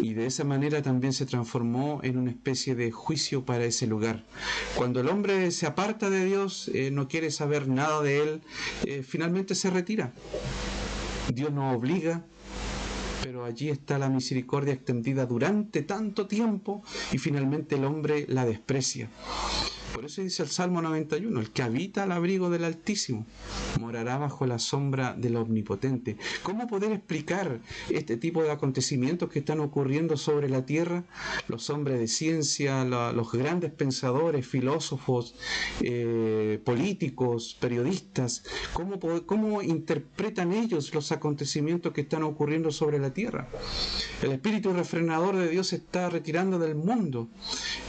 y de esa manera también se transformó en una especie de juicio para ese lugar. Cuando el hombre se aparta de Dios, eh, no quiere saber nada de Él, eh, finalmente se retira. Dios no obliga, pero allí está la misericordia extendida durante tanto tiempo y finalmente el hombre la desprecia. Por eso dice el Salmo 91, el que habita al abrigo del Altísimo morará bajo la sombra del Omnipotente. ¿Cómo poder explicar este tipo de acontecimientos que están ocurriendo sobre la tierra? Los hombres de ciencia, los grandes pensadores, filósofos, eh, políticos, periodistas, ¿cómo, ¿cómo interpretan ellos los acontecimientos que están ocurriendo sobre la tierra? El espíritu refrenador de Dios se está retirando del mundo.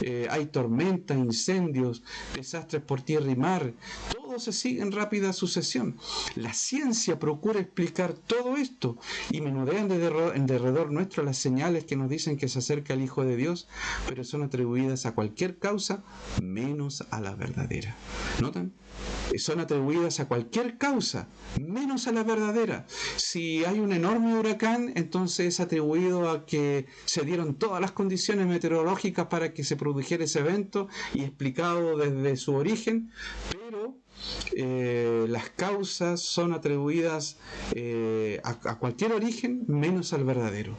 Eh, hay tormentas, incendios, desastres por tierra y mar, todo se sigue en rápida sucesión. La ciencia procura explicar todo esto y menudean en derredor nuestro las señales que nos dicen que se acerca el Hijo de Dios, pero son atribuidas a cualquier causa menos a la verdadera. ¿Notan? son atribuidas a cualquier causa, menos a la verdadera. Si hay un enorme huracán, entonces es atribuido a que se dieron todas las condiciones meteorológicas para que se produjera ese evento y explicado desde su origen, pero eh, las causas son atribuidas eh, a cualquier origen menos al verdadero.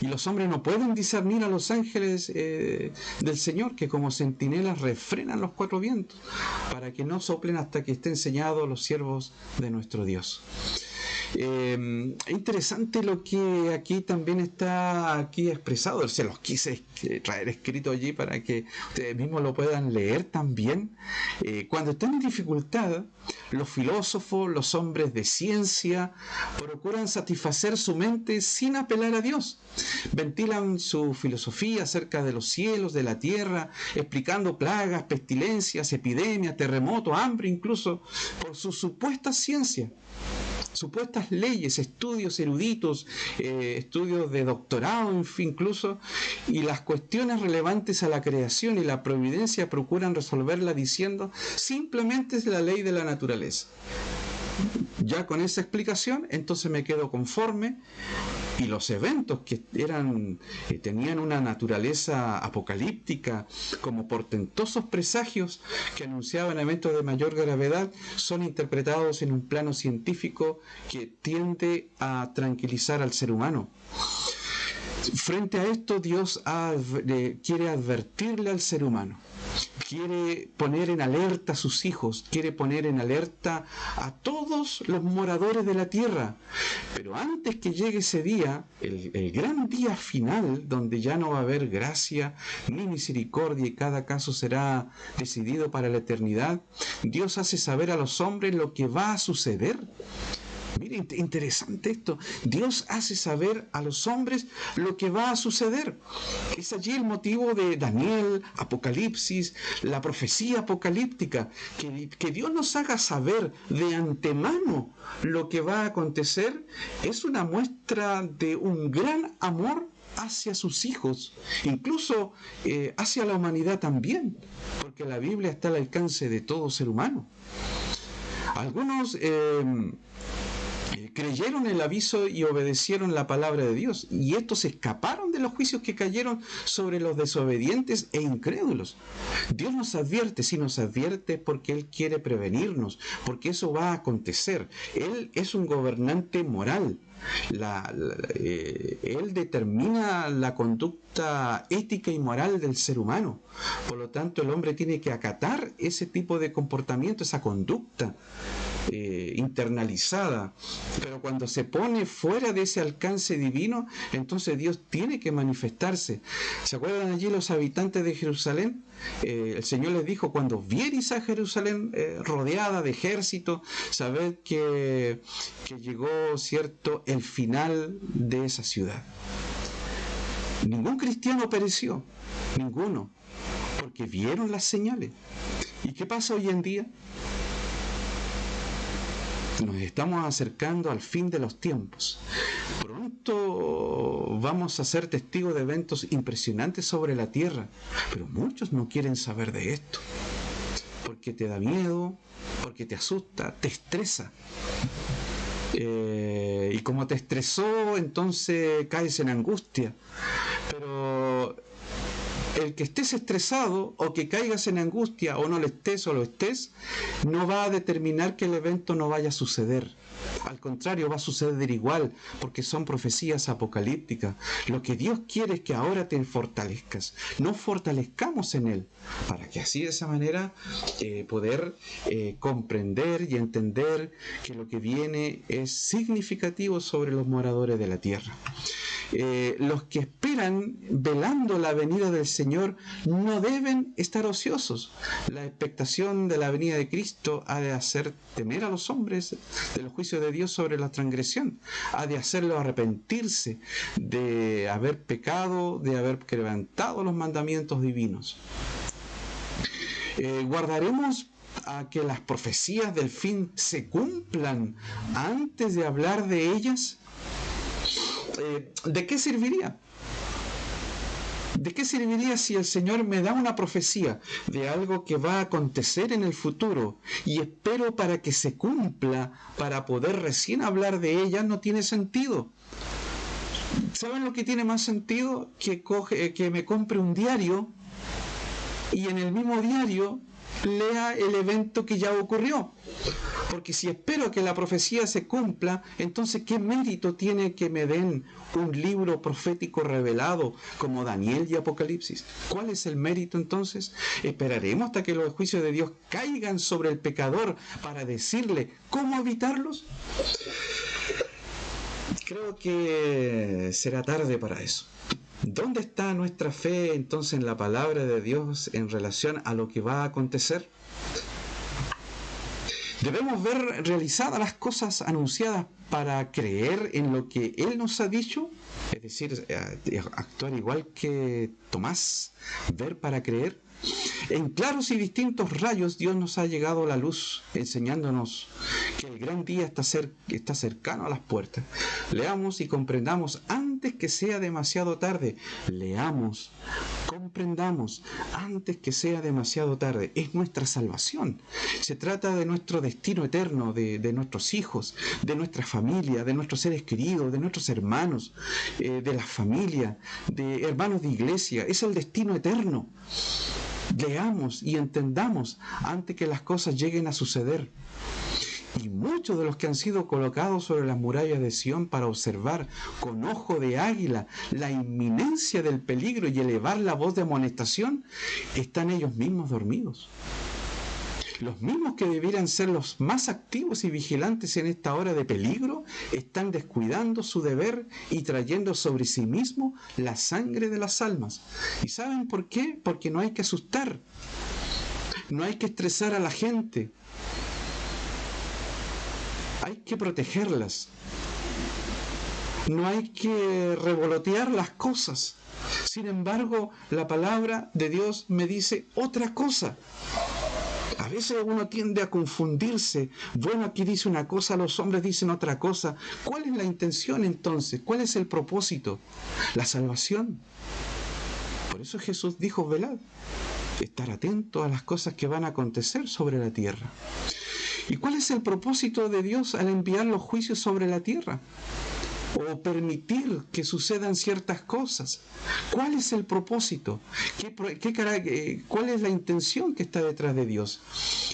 Y los hombres no pueden discernir a los ángeles eh, del Señor, que como centinelas refrenan los cuatro vientos, para que no soplen hasta que estén enseñados los siervos de nuestro Dios. Eh, interesante lo que aquí también está aquí expresado. Se los quise traer escrito allí para que ustedes mismos lo puedan leer también. Eh, cuando están en dificultad, los filósofos, los hombres de ciencia, procuran satisfacer su mente sin apelar a Dios. Ventilan su filosofía acerca de los cielos, de la tierra, explicando plagas, pestilencias, epidemias, terremotos, hambre incluso, por su supuesta ciencia supuestas leyes, estudios eruditos, eh, estudios de doctorado, incluso, y las cuestiones relevantes a la creación y la providencia procuran resolverla diciendo simplemente es la ley de la naturaleza. Ya con esa explicación, entonces me quedo conforme y los eventos que eran eh, tenían una naturaleza apocalíptica como portentosos presagios que anunciaban eventos de mayor gravedad son interpretados en un plano científico que tiende a tranquilizar al ser humano. Frente a esto, Dios quiere advertirle al ser humano quiere poner en alerta a sus hijos, quiere poner en alerta a todos los moradores de la tierra. Pero antes que llegue ese día, el, gran día final, donde ya no va a haber gracia ni misericordia y cada caso será decidido para la eternidad, Dios hace saber a los hombres lo que va a suceder Miren, interesante esto. Dios hace saber a los hombres lo que va a suceder. Es allí el motivo de Daniel, Apocalipsis, la profecía apocalíptica. Que, que Dios nos haga saber de antemano lo que va a acontecer es una muestra de un gran amor hacia sus hijos, incluso eh, hacia la humanidad también, porque la Biblia está al alcance de todo ser humano. Algunos eh, creyeron el aviso y obedecieron la palabra de Dios, y estos escaparon de los juicios que cayeron sobre los desobedientes e incrédulos. Dios nos advierte, si nos advierte porque Él quiere prevenirnos, porque eso va a acontecer. Él es un gobernante moral, eh, él determina la conducta ética y moral del ser humano. Por lo tanto, el hombre tiene que acatar ese tipo de comportamiento, esa conducta. Eh, internalizada, pero cuando se pone fuera de ese alcance divino, entonces Dios tiene que manifestarse. ¿Se acuerdan allí los habitantes de Jerusalén? Eh, el Señor les dijo, cuando vieres a Jerusalén eh, rodeada de ejército, sabed que, que llegó, cierto, el final de esa ciudad. Ningún cristiano pereció, ninguno, porque vieron las señales. ¿Y qué pasa hoy en día? Nos estamos acercando al fin de los tiempos. Pronto vamos a ser testigos de eventos impresionantes sobre la tierra, pero muchos no quieren saber de esto. Porque te da miedo, porque te asusta, te estresa. Eh, y como te estresó, entonces caes en angustia. El que estés estresado o que caigas en angustia o no lo estés o lo estés, no va a determinar que el evento no vaya a suceder. Al contrario, va a suceder igual, porque son profecías apocalípticas. Lo que Dios quiere es que ahora te fortalezcas, no fortalezcamos en Él, para que así de esa manera eh, poder eh, comprender y entender que lo que viene es significativo sobre los moradores de la tierra. Eh, los que esperan velando la venida del Señor no deben estar ociosos. La expectación de la venida de Cristo ha de hacer temer a los hombres de los juicios de Dios sobre la transgresión, ha de hacerlo arrepentirse de haber pecado, de haber quebrantado los mandamientos divinos. Eh, guardaremos a que las profecías del fin se cumplan antes de hablar de ellas? Eh, ¿de qué serviría? ¿De qué serviría si el Señor me da una profecía de algo que va a acontecer en el futuro y espero para que se cumpla, para poder recién hablar de ella? No tiene sentido. ¿Saben lo que tiene más sentido? Que, coge, que me compre un diario y en el mismo diario lea el evento que ya ocurrió. Porque si espero que la profecía se cumpla, entonces ¿qué mérito tiene que me den un libro profético revelado como Daniel y Apocalipsis? ¿Cuál es el mérito entonces? ¿Esperaremos hasta que los juicios de Dios caigan sobre el pecador para decirle cómo evitarlos? Creo que será tarde para eso. ¿Dónde está nuestra fe entonces en la palabra de Dios en relación a lo que va a acontecer? Debemos ver realizadas las cosas anunciadas para creer en lo que Él nos ha dicho, es decir, eh, actuar igual que Tomás, ver para creer. En claros y distintos rayos Dios nos ha llegado la luz, enseñándonos que el gran día está, está cercano a las puertas. Leamos y comprendamos antes que sea demasiado tarde. Leamos, comprendamos antes que sea demasiado tarde. Es nuestra salvación. Se trata de nuestro destino eterno, de, nuestros hijos, de nuestra familia, de nuestros seres queridos, de nuestros hermanos, eh, de la familia, de hermanos de iglesia. Es el destino eterno leamos y entendamos antes que las cosas lleguen a suceder. Y muchos de los que han sido colocados sobre las murallas de Sión para observar con ojo de águila la inminencia del peligro y elevar la voz de amonestación, están ellos mismos dormidos los mismos que debieran ser los más activos y vigilantes en esta hora de peligro, están descuidando su deber y trayendo sobre sí mismo la sangre de las almas. ¿Y saben por qué? Porque no hay que asustar, no hay que estresar a la gente. Hay que protegerlas. No hay que revolotear las cosas. Sin embargo, la palabra de Dios me dice otra cosa. A veces uno tiende a confundirse. Bueno, aquí dice una cosa, los hombres dicen otra cosa. ¿Cuál es la intención entonces? ¿Cuál es el propósito? La salvación. Por eso Jesús dijo, velad, estar atento a las cosas que van a acontecer sobre la tierra. ¿Y cuál es el propósito de Dios al enviar los juicios sobre la tierra? O permitir que sucedan ciertas cosas. ¿Cuál es el propósito? ¿Qué, eh, ¿Cuál es la intención que está detrás de Dios?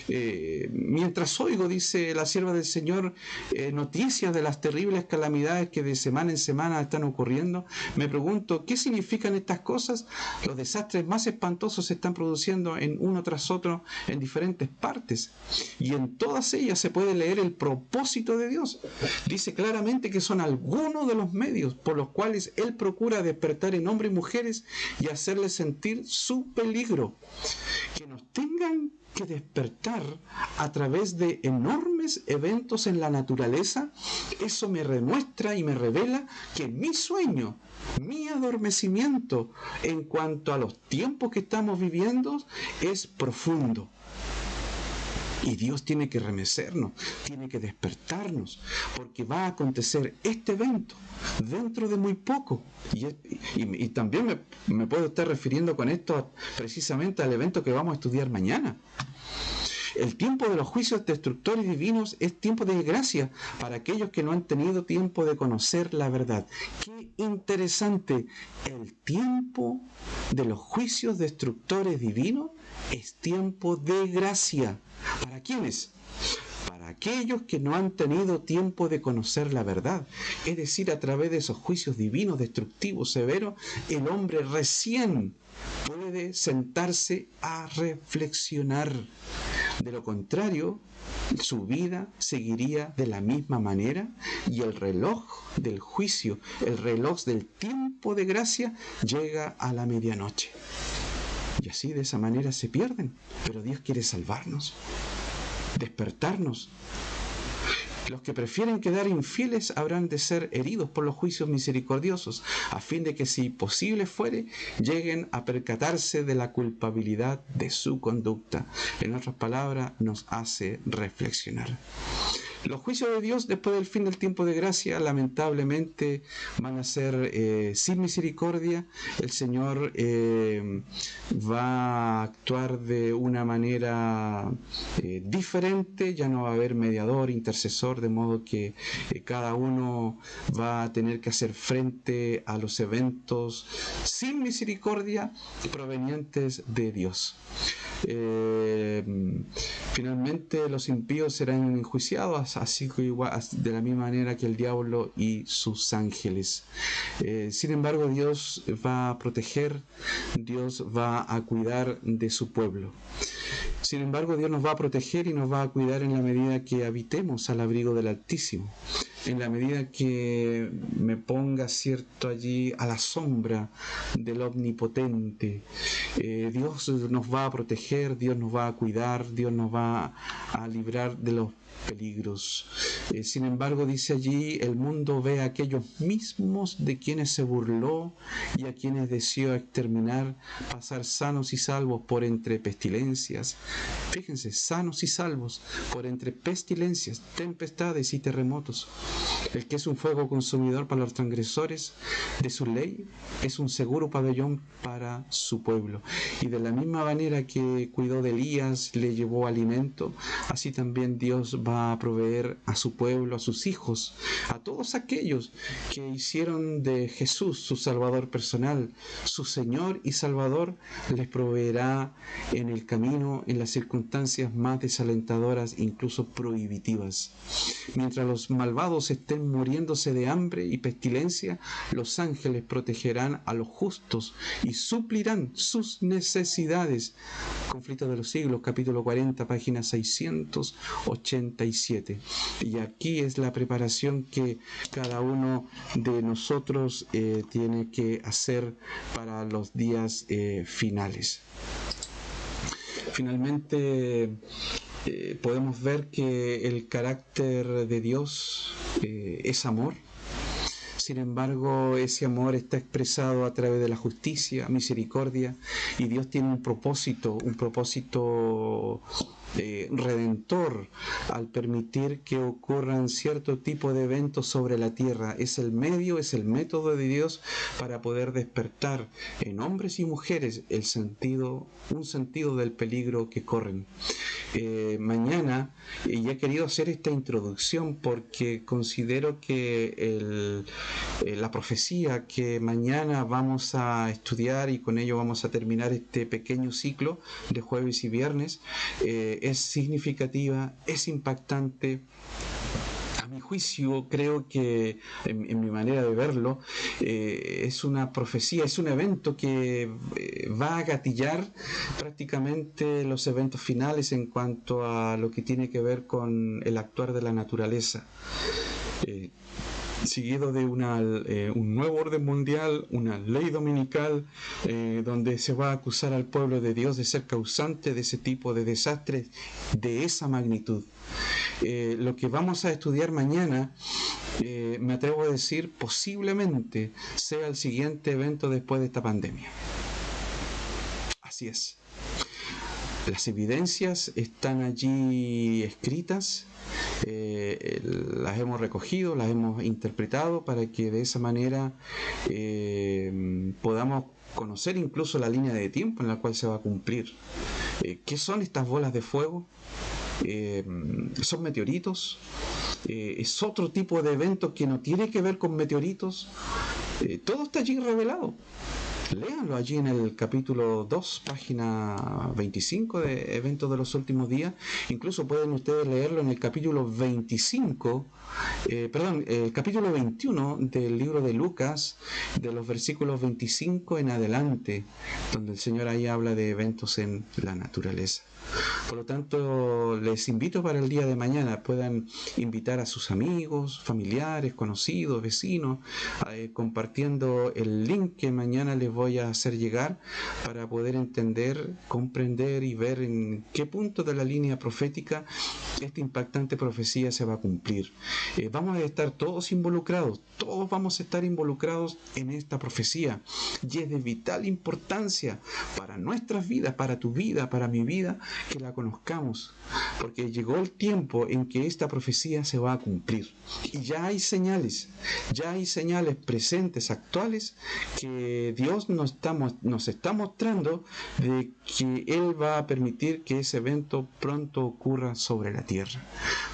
Eh, mientras oigo, dice la sierva del Señor, eh, noticias de las terribles calamidades que de semana en semana están ocurriendo, me pregunto, ¿qué significan estas cosas? Los desastres más espantosos se están produciendo en uno tras otro en diferentes partes. Y en todas ellas se puede leer el propósito de Dios. Dice claramente que son algunos uno de los medios por los cuales Él procura despertar en hombres y mujeres y hacerles sentir su peligro. Que nos tengan que despertar a través de enormes eventos en la naturaleza, eso me demuestra y me revela que mi sueño, mi adormecimiento en cuanto a los tiempos que estamos viviendo es profundo. Y Dios tiene que remecernos, tiene que despertarnos, porque va a acontecer este evento dentro de muy poco. Y, también me, me, puedo estar refiriendo con esto precisamente al evento que vamos a estudiar mañana. El tiempo de los juicios destructores divinos es tiempo de gracia para aquellos que no han tenido tiempo de conocer la verdad. Qué interesante. El tiempo de los juicios destructores divinos es tiempo de gracia. ¿Para quiénes? Para aquellos que no han tenido tiempo de conocer la verdad. Es decir, a través de esos juicios divinos, destructivos, severos, el hombre recién puede sentarse a reflexionar. De lo contrario, su vida seguiría de la misma manera y el reloj del juicio, el reloj del tiempo de gracia llega a la medianoche. Y así de esa manera se pierden. Pero Dios quiere salvarnos, despertarnos. Los que prefieren quedar infieles habrán de ser heridos por los juicios misericordiosos, a fin de que si posible fuere, lleguen a percatarse de la culpabilidad de su conducta. En otras palabras, nos hace reflexionar. Los juicios de Dios después del fin del tiempo de gracia lamentablemente van a ser eh, sin misericordia. El Señor eh, va a actuar de una manera eh, diferente, ya no va a haber mediador, intercesor, de modo que cada uno va a tener que hacer frente a los eventos sin misericordia provenientes de Dios. Finalmente los impíos serán enjuiciados así que igual, de la misma manera que el diablo y sus ángeles. Eh, sin embargo, Dios va a proteger, Dios va a cuidar de su pueblo. Sin embargo, Dios nos va a proteger y nos va a cuidar en la medida que habitemos al abrigo del Altísimo, en la medida que me ponga cierto allí a la sombra del Omnipotente. Eh, Dios nos va a proteger, Dios nos va a cuidar, Dios nos va a librar de los peligros. Eh, sin embargo, dice allí, el mundo ve a aquellos mismos de quienes se burló y a quienes deseó exterminar, pasar sanos y salvos por entre pestilencias. Fíjense, sanos y salvos por entre pestilencias, tempestades y terremotos. El que es un fuego consumidor para los transgresores de su ley es un seguro pabellón para su pueblo. Y de la misma manera que cuidó de Elías, le llevó alimento, así también Dios va a proveer a su pueblo, a sus hijos, a todos aquellos que hicieron de Jesús su Salvador personal, su Señor y Salvador, les proveerá en el camino, en las circunstancias más desalentadoras, incluso prohibitivas. Mientras los malvados estén muriéndose de hambre y pestilencia, los ángeles protegerán a los justos y suplirán sus necesidades. Conflicto de los siglos, capítulo 40, página 680 y aquí es la preparación que cada uno de nosotros eh, tiene que hacer para los días eh, finales. Finalmente, eh, podemos ver que el carácter de Dios es amor. Sin embargo, ese amor está expresado a través de la justicia, misericordia, y Dios tiene un propósito, un propósito eh, redentor al permitir que ocurran cierto tipo de eventos sobre la tierra. Es el medio, es el método de Dios para poder despertar en hombres y mujeres el sentido, un sentido del peligro que corren. Eh, mañana, y he querido hacer esta introducción porque considero que eh, la profecía que mañana vamos a estudiar y con ello vamos a terminar este pequeño ciclo de jueves y viernes, es significativa, es impactante. A mi juicio, creo que en, mi manera de verlo, eh, es una profecía, es un evento que eh, va a gatillar prácticamente los eventos finales en cuanto a lo que tiene que ver con el actuar de la naturaleza. Seguido de eh, un nuevo orden mundial, una ley dominical, eh, donde se va a acusar al pueblo de Dios de ser causante de ese tipo de desastres de esa magnitud. Eh, lo que vamos a estudiar mañana, me atrevo a decir, posiblemente sea el siguiente evento después de esta pandemia. Así es. Las evidencias están allí escritas, eh, las hemos recogido, las hemos interpretado para que de esa manera eh, podamos conocer incluso la línea de tiempo en la cual se va a cumplir. Eh, ¿Qué son estas bolas de fuego? ¿Son meteoritos? ¿Es otro tipo de evento que no tiene que ver con meteoritos? todo está allí revelado. Léanlo allí en el capítulo 2, página 25 de Eventos de los Últimos Días. Incluso pueden ustedes leerlo en el capítulo 25, eh, perdón, el capítulo 21 del libro de Lucas, de los versículos 25 en adelante, donde el Señor ahí habla de eventos en la naturaleza. Por lo tanto, les invito para el día de mañana, puedan invitar a sus amigos, familiares, conocidos, vecinos, eh, compartiendo el link que mañana les voy a hacer llegar para poder entender, comprender y ver en qué punto de la línea profética esta impactante profecía se va a cumplir. Eh, vamos a estar todos involucrados, todos vamos a estar involucrados en esta profecía y es de vital importancia para nuestras vidas, para tu vida, para mi vida, que la conozcamos, porque llegó el tiempo en que esta profecía se va a cumplir. Y ya hay señales, ya hay señales presentes, actuales, que Dios nos está, nos está mostrando de que Él va a permitir que ese evento pronto ocurra sobre la tierra.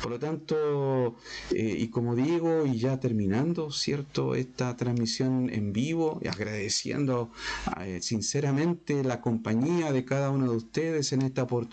Por lo tanto, eh, y como digo, y ya terminando, ¿cierto? Esta transmisión en vivo, y agradeciendo eh, sinceramente la compañía de cada uno de ustedes en esta oportunidad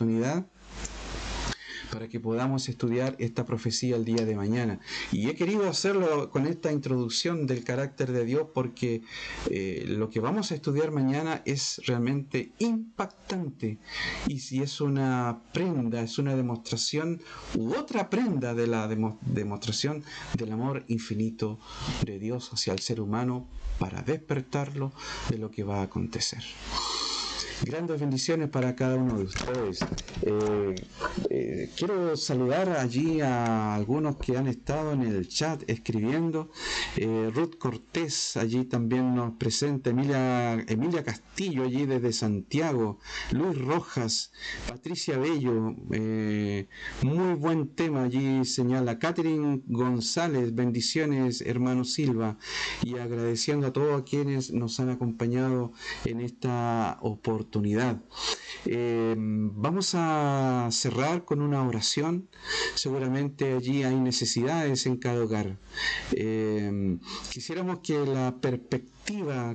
para que podamos estudiar esta profecía el día de mañana. Y he querido hacerlo con esta introducción del carácter de Dios porque eh, lo que vamos a estudiar mañana es realmente impactante. Y si es una prenda, es una demostración u otra prenda de la demostración del amor infinito de Dios hacia el ser humano para despertarlo de lo que va a acontecer. Grandes bendiciones para cada uno de ustedes. Eh, eh, quiero saludar allí a algunos que han estado en el chat escribiendo. Eh, Ruth Cortés allí también nos presenta. Emilia, Emilia Castillo allí desde Santiago. Luis Rojas. Patricia Bello. muy buen tema allí señala. Catherine González. Bendiciones hermano Silva. Y agradeciendo a todos quienes nos han acompañado en esta oportunidad Eh, vamos a cerrar con una oración. Seguramente allí hay necesidades en cada hogar. Eh, quisiéramos que la perspectiva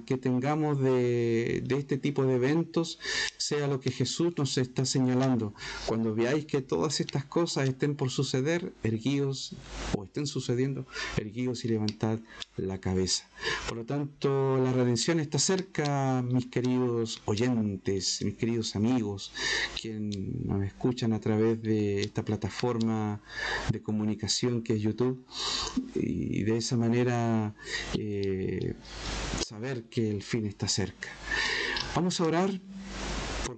que tengamos de, este tipo de eventos sea lo que Jesús nos está señalando. Cuando veáis que todas estas cosas estén por suceder, erguíos o estén sucediendo, erguíos y levantad la cabeza. Por lo tanto, la redención está cerca, mis queridos oyentes, mis queridos amigos, quienes nos escuchan a través de esta plataforma de comunicación que es YouTube. Y de esa manera eh, saber que el fin está cerca. Vamos a orar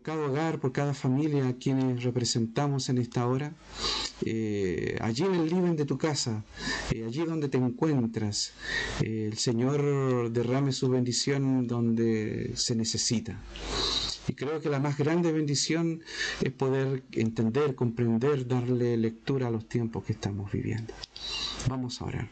cada hogar, por cada familia a quienes representamos en esta hora. Eh, allí en el living de tu casa, eh, allí donde te encuentras, eh, el Señor derrame su bendición donde se necesita. Y creo que la más grande bendición es poder entender, comprender, darle lectura a los tiempos que estamos viviendo. Vamos a orar.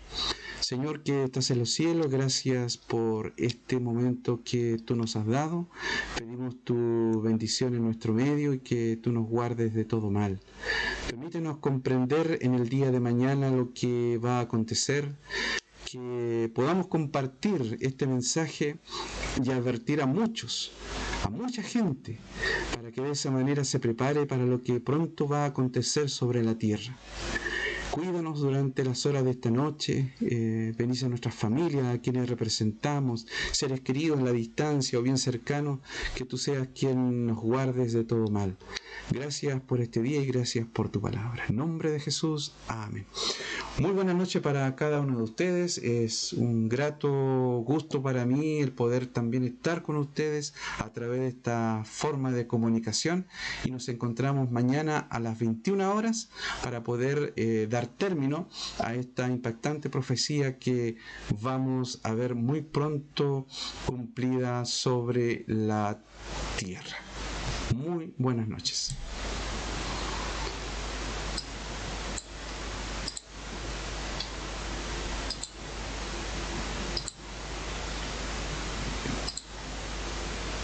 Señor que estás en los cielos, gracias por este momento que tú nos has dado. Pedimos tu bendición en nuestro medio y que tú nos guardes de todo mal. Permítenos comprender en el día de mañana lo que va a acontecer que podamos compartir este mensaje y advertir a muchos, a mucha gente, para que de esa manera se prepare para lo que pronto va a acontecer sobre la tierra. Cuídanos durante las horas de esta noche, eh, bendice a nuestras familias, a quienes representamos, seres queridos en la distancia o bien cercanos, que tú seas quien nos guardes de todo mal. Gracias por este día y gracias por tu palabra. En nombre de Jesús, amén. Muy buenas noches para cada uno de ustedes. Es un grato gusto para mí el poder también estar con ustedes a través de esta forma de comunicación y nos encontramos mañana a las 21 horas para poder eh, término a esta impactante profecía que vamos a ver muy pronto cumplida sobre la tierra. Muy buenas noches.